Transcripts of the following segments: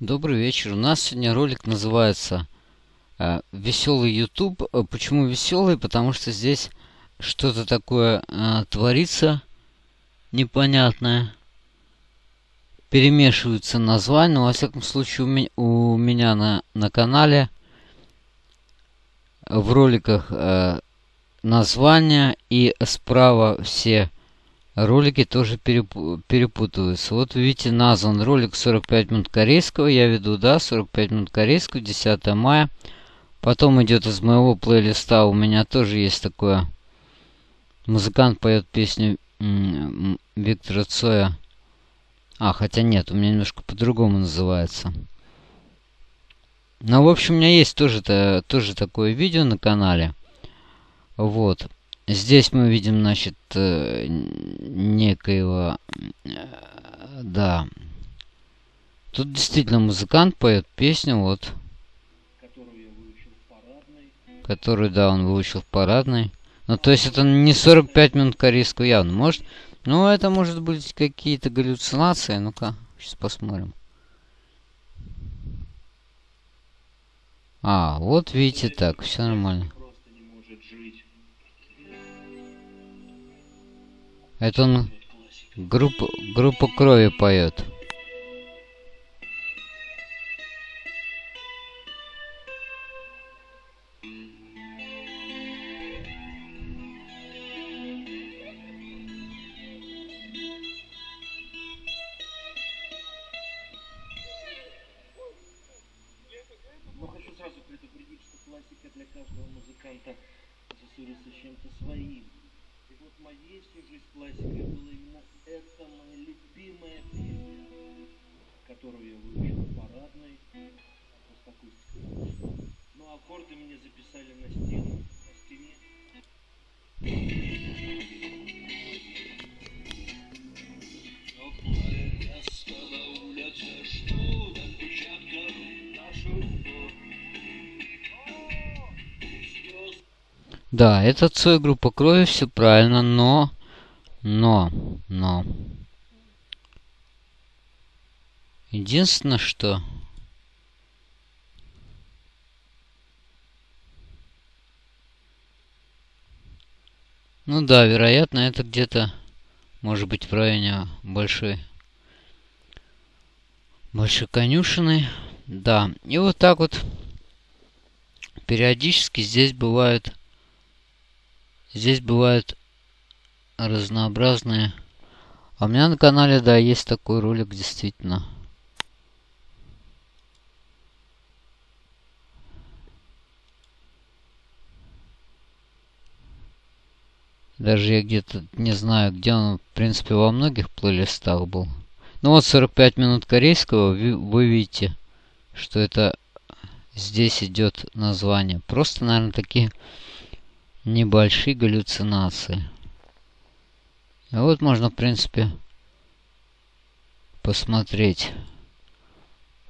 Добрый вечер. У нас сегодня ролик называется э, Веселый YouTube. Э, почему веселый? Потому что здесь что-то такое э, творится непонятное. Перемешиваются названия. Но, во всяком случае, у, ми у меня на, на канале в роликах названия и справа все ролики тоже перепу перепутываются. Вот видите, назван ролик 45 минут корейского. Я веду, да, 45 минут корейского, 10 мая. Потом идет из моего плейлиста, у меня тоже есть такое. Музыкант поет песню Виктора Цоя. А, хотя нет, у меня немножко по-другому называется. Ну, в общем, у меня есть тоже, -то, тоже такое видео на канале. Вот. Здесь мы видим, значит, э, некоего... Э, да. Тут действительно музыкант поет песню, вот. Которую я выучил в парадной. Которую, да, он выучил в парадной. Ну, то есть это не 45 минут корейского явно. Может, ну, это может быть какие-то галлюцинации. Ну-ка, сейчас посмотрим. А, вот видите, так, все нормально. Это он группа, группа крови поет. Сразу предупредить, что классика для каждого музыканта ассоциируется чем-то своим. Вот моей всю жизнь классикой была именно эта моя любимая песня, которую я выучил в парадной, просто акустика. Ну, аккорды мне записали на стену, Да, это Цой группа крови, все правильно, но... Но, но... Единственное, что... Ну да, вероятно, это где-то, может быть, в районе большой, большой конюшины. Да, и вот так вот периодически здесь бывают Здесь бывают разнообразные. А у меня на канале, да, есть такой ролик, действительно. Даже я где-то не знаю, где он, в принципе, во многих плейлистах был. Ну вот 45 минут корейского, вы видите, что это здесь идет название. Просто, наверное, такие небольшие галлюцинации. А вот можно, в принципе, посмотреть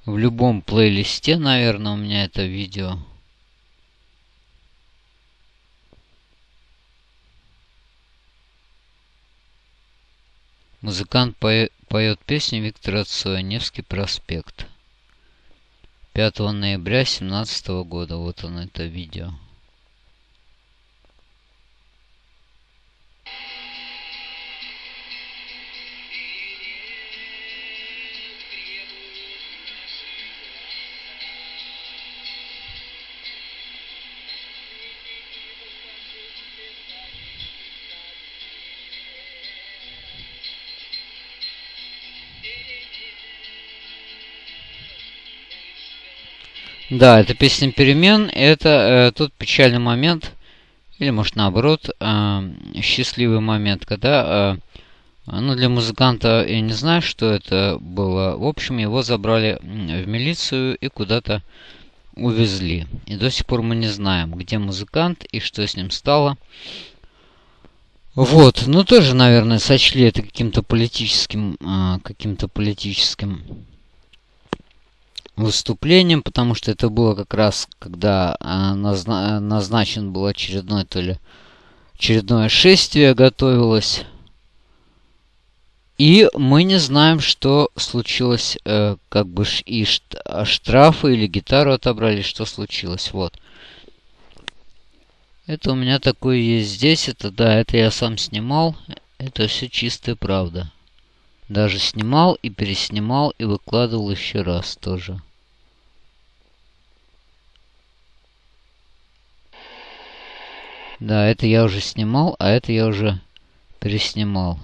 в любом плейлисте, наверное, у меня это видео. Музыкант поет песню Виктора Цоя «Невский проспект». 5 ноября 2017 года. Вот он это видео. Да, это песня перемен. Это э, тот печальный момент, или может наоборот, э, счастливый момент, когда, э, ну для музыканта, я не знаю, что это было. В общем, его забрали в милицию и куда-то увезли. И до сих пор мы не знаем, где музыкант и что с ним стало. Вот, ну тоже, наверное, сочли это каким-то политическим, э, каким-то политическим выступлением, потому что это было как раз, когда а, назна назначен был очередной, то ли очередное шествие готовилось. И мы не знаем, что случилось, э, как бы и штрафы или гитару отобрали, что случилось. Вот. Это у меня такое есть здесь. Это да, это я сам снимал. Это все чистая правда. Даже снимал и переснимал и выкладывал еще раз тоже. Да, это я уже снимал, а это я уже переснимал.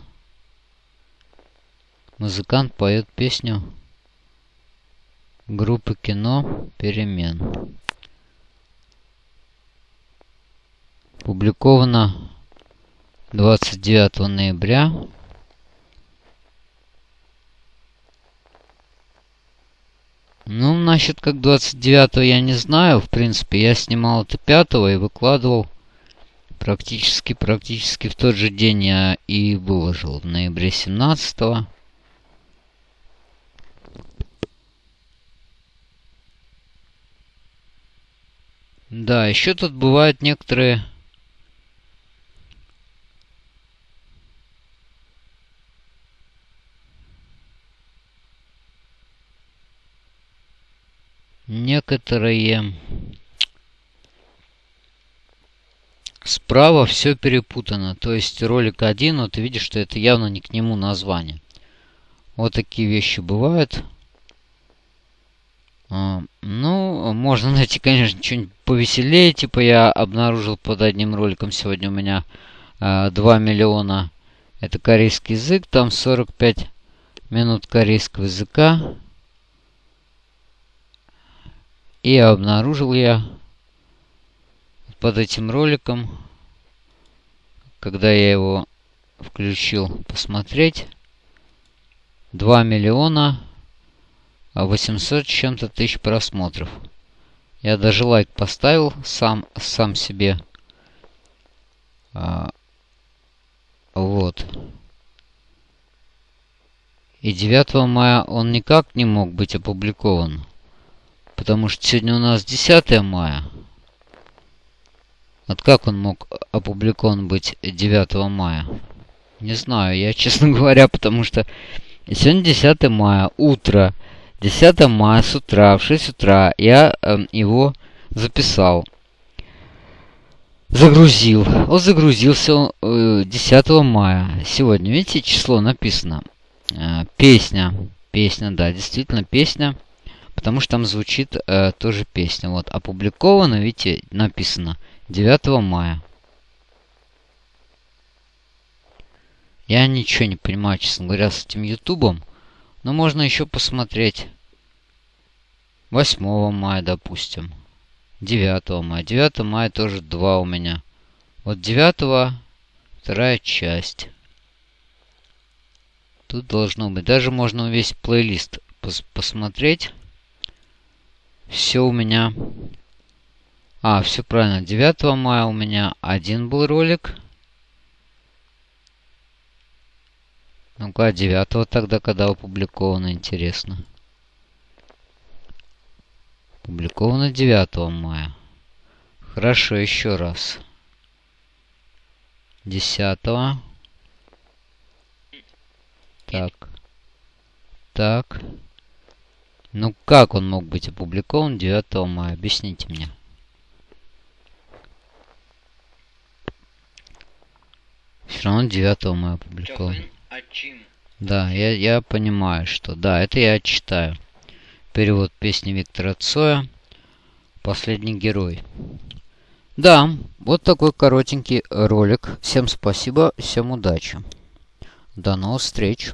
Музыкант поет песню группы кино «Перемен». Публиковано 29 ноября. Ну, насчет как 29 я не знаю. В принципе, я снимал это 5 и выкладывал практически, практически в тот же день я и выложил. В ноябре 17 -го. Да, еще тут бывают некоторые некоторые справа все перепутано. То есть ролик один, вот ты видишь, что это явно не к нему название. Вот такие вещи бывают. А, ну, можно найти, конечно, что-нибудь повеселее. Типа я обнаружил под одним роликом сегодня у меня а, 2 миллиона. Это корейский язык. Там 45 минут корейского языка. И обнаружил я под этим роликом, когда я его включил посмотреть, 2 миллиона 800 чем-то тысяч просмотров. Я даже лайк поставил сам, сам себе. А, вот. И 9 мая он никак не мог быть опубликован. Потому что сегодня у нас 10 мая. Вот как он мог опубликован быть 9 мая? Не знаю, я, честно говоря, потому что сегодня 10 мая, утро. 10 мая с утра, в 6 утра я э, его записал. Загрузил. Он загрузился э, 10 мая. Сегодня, видите, число написано. Э, песня. Песня, да, действительно песня. Потому что там звучит э, тоже песня. Вот, опубликовано, видите, написано 9 мая. Я ничего не понимаю, честно говоря, с этим ютубом. Но можно еще посмотреть 8 мая, допустим. 9 мая. 9 мая тоже 2 у меня. Вот 9 вторая часть. Тут должно быть. Даже можно весь плейлист пос посмотреть все у меня... А, все правильно. 9 мая у меня один был ролик. Ну-ка, 9 тогда, когда опубликовано, интересно. Опубликовано 9 мая. Хорошо, еще раз. 10 Так. Так. Ну как он мог быть опубликован 9 мая? Объясните мне. Все равно 9 мая опубликован. Да, я, я понимаю, что... Да, это я читаю. Перевод песни Виктора Цоя. Последний герой. Да, вот такой коротенький ролик. Всем спасибо, всем удачи. До новых встреч.